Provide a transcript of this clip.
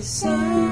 bisa